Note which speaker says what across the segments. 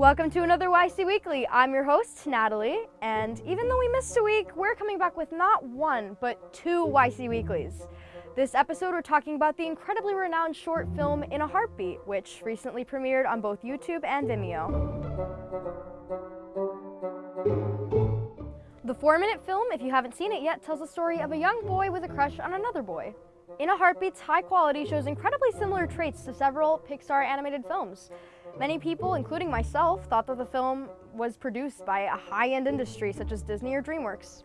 Speaker 1: Welcome to another YC Weekly. I'm your host, Natalie, and even though we missed a week, we're coming back with not one, but two YC Weeklies. This episode, we're talking about the incredibly renowned short film In a Heartbeat, which recently premiered on both YouTube and Vimeo. The four minute film, if you haven't seen it yet, tells the story of a young boy with a crush on another boy. In a Heartbeat's high quality shows incredibly similar traits to several Pixar animated films. Many people, including myself, thought that the film was produced by a high-end industry such as Disney or DreamWorks.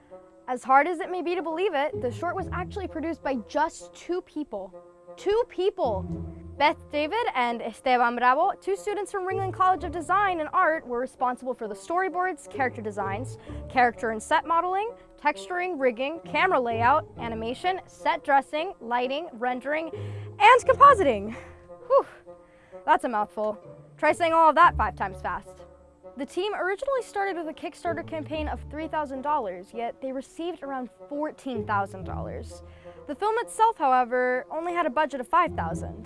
Speaker 1: As hard as it may be to believe it, the short was actually produced by just two people. Two people! Beth David and Esteban Bravo, two students from Ringling College of Design and Art, were responsible for the storyboards, character designs, character and set modeling, texturing, rigging, camera layout, animation, set dressing, lighting, rendering, and compositing. Whew, that's a mouthful. Try saying all of that five times fast. The team originally started with a Kickstarter campaign of $3,000, yet they received around $14,000. The film itself, however, only had a budget of $5,000.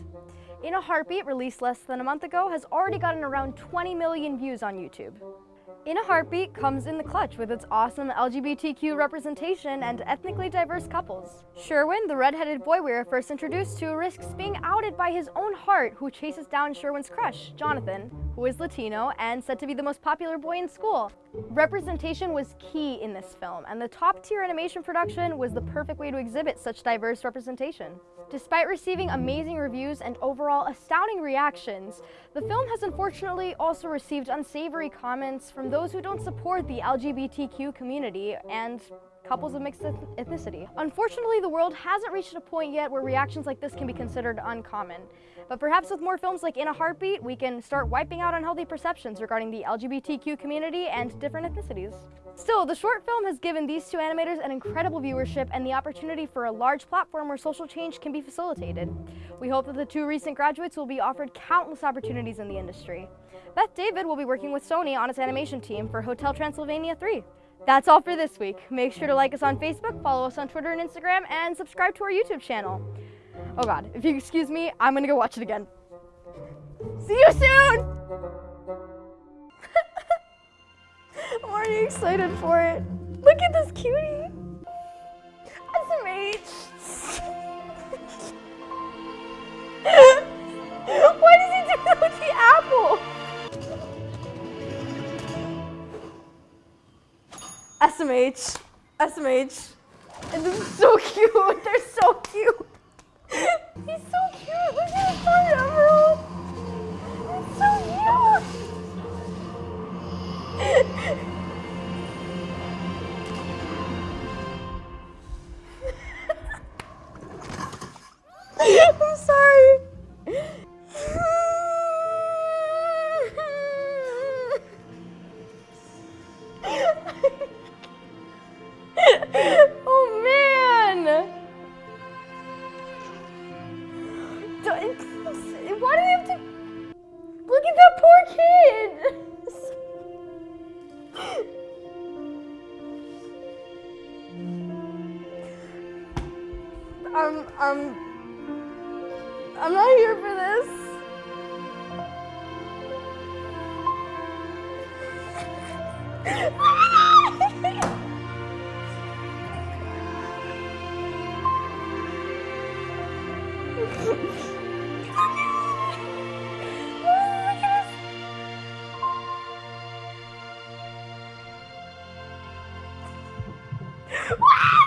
Speaker 1: In a Heartbeat, released less than a month ago, has already gotten around 20 million views on YouTube. In a Heartbeat comes in the clutch with its awesome LGBTQ representation and ethnically diverse couples. Sherwin, the redheaded boy we are first introduced to, risks being outed by his own heart who chases down Sherwin's crush, Jonathan, who is Latino and said to be the most popular boy in school. Representation was key in this film, and the top-tier animation production was the perfect way to exhibit such diverse representation. Despite receiving amazing reviews and overall astounding reactions, the film has unfortunately also received unsavory comments from those who don't support the LGBTQ community and couples of mixed ethnicity. Unfortunately, the world hasn't reached a point yet where reactions like this can be considered uncommon. But perhaps with more films like In a Heartbeat, we can start wiping out unhealthy perceptions regarding the LGBTQ community and different ethnicities. Still, the short film has given these two animators an incredible viewership and the opportunity for a large platform where social change can be facilitated. We hope that the two recent graduates will be offered countless opportunities in the industry. Beth David will be working with Sony on its animation team for Hotel Transylvania 3. That's all for this week. Make sure to like us on Facebook, follow us on Twitter and Instagram, and subscribe to our YouTube channel. Oh god, if you excuse me, I'm gonna go watch it again. See you soon! I'm already excited for it. Look at this cutie! SMH! Why does he do that SMH. SMH. And this is so cute. They're so cute. He's so cute. Look at his fun emerald. It's so cute. I'm sorry. Why do you have to... Look at that poor kid! I'm, I'm, I'm not here for this. Woo! Wow!